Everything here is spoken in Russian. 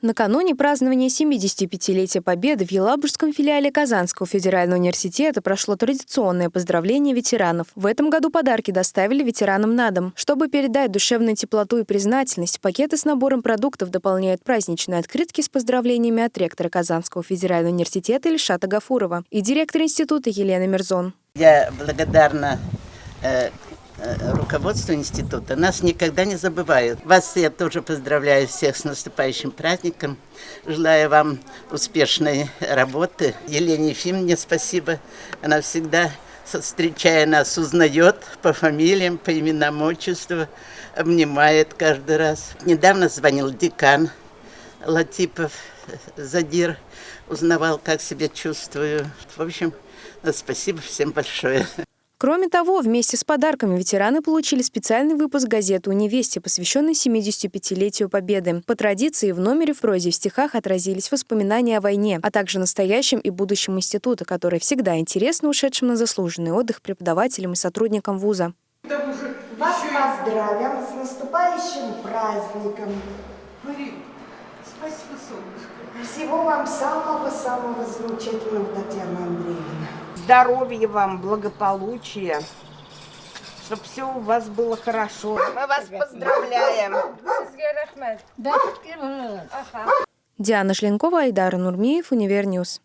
Накануне празднования 75-летия Победы в Елабужском филиале Казанского федерального университета прошло традиционное поздравление ветеранов. В этом году подарки доставили ветеранам на дом. Чтобы передать душевную теплоту и признательность, пакеты с набором продуктов дополняют праздничные открытки с поздравлениями от ректора Казанского федерального университета Ильшата Гафурова и директора института Елена Мирзон. Я благодарна э, Э, руководство института нас никогда не забывают. Вас я тоже поздравляю всех с наступающим праздником. Желаю вам успешной работы. Елене Ефимовне спасибо. Она всегда, встречая нас, узнает по фамилиям, по именам, отчеству, обнимает каждый раз. Недавно звонил декан Латипов Задир, узнавал, как себя чувствую. В общем, спасибо всем большое. Кроме того, вместе с подарками ветераны получили специальный выпуск газеты «Унивесте», посвященный 75-летию Победы. По традиции, в номере в прозе и в стихах отразились воспоминания о войне, а также настоящем и будущем института, который всегда интересно ушедшим на заслуженный отдых преподавателям и сотрудникам вуза. Вас поздравим с наступающим праздником. Спасибо, солнышко. Всего вам самого-самого замечательного, Татьяна Андреевна здоровья вам, благополучия, чтобы все у вас было хорошо. Мы вас поздравляем. Диана Шленкова, Айдар Нурмиев, Univer News.